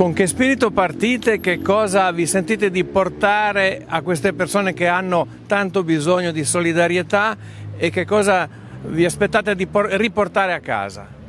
Con che spirito partite? Che cosa vi sentite di portare a queste persone che hanno tanto bisogno di solidarietà e che cosa vi aspettate di riportare a casa?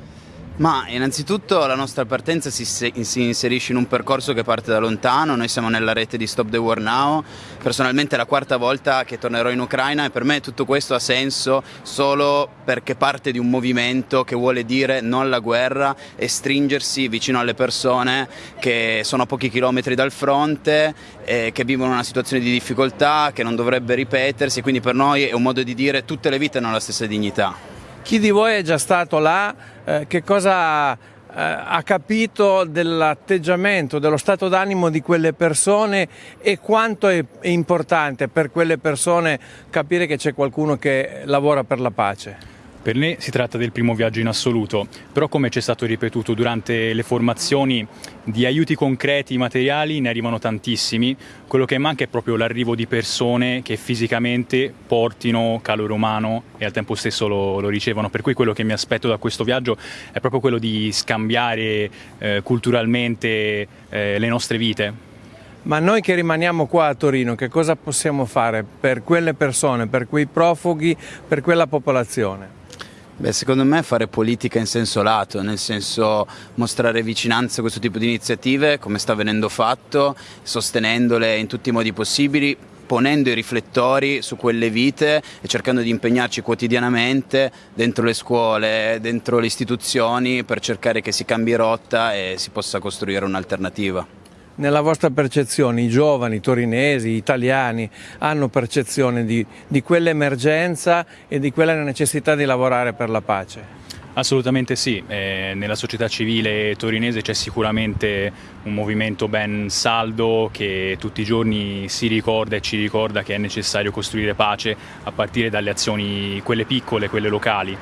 Ma innanzitutto la nostra partenza si, si, inserisce in un percorso che parte da lontano, noi siamo nella rete di Stop the War Now, personalmente è la quarta volta che tornerò in Ucraina e per me tutto questo ha senso solo perché parte di un movimento che vuole dire no alla guerra e stringersi vicino alle persone che sono a pochi chilometri dal fronte, eh, che vivono una situazione di difficoltà, che non dovrebbe ripetersi, quindi per noi è un modo di dire tutte le vite hanno la stessa dignità. Chi di voi è già stato là? Eh, che cosa eh, ha capito dell'atteggiamento, dello stato d'animo di quelle persone e quanto è, è importante per quelle persone capire che c'è qualcuno che lavora per la pace? Per me si tratta del primo viaggio in assoluto, però come ci è stato ripetuto durante le formazioni, di aiuti concreti, materiali ne arrivano tantissimi, quello che manca è proprio l'arrivo di persone che fisicamente portino calore umano e al tempo stesso lo, lo ricevono, per cui quello che mi aspetto da questo viaggio è proprio quello di scambiare eh, culturalmente eh, le nostre vite. Ma noi che rimaniamo qua a Torino, che cosa possiamo fare per quelle persone, per quei profughi, per quella popolazione? Beh, secondo me fare politica in senso lato, nel senso mostrare vicinanza a questo tipo di iniziative, come sta venendo fatto, sostenendole in tutti i modi possibili, ponendo i riflettori su quelle vite e cercando di impegnarci quotidianamente dentro le scuole, dentro le istituzioni per cercare che si cambi rotta e si possa costruire un'alternativa. Nella vostra percezione i giovani torinesi, italiani hanno percezione di, di quell'emergenza e di quella necessità di lavorare per la pace? Assolutamente sì, eh, nella società civile torinese c'è sicuramente un movimento ben saldo che tutti i giorni si ricorda e ci ricorda che è necessario costruire pace a partire dalle azioni quelle piccole, quelle locali.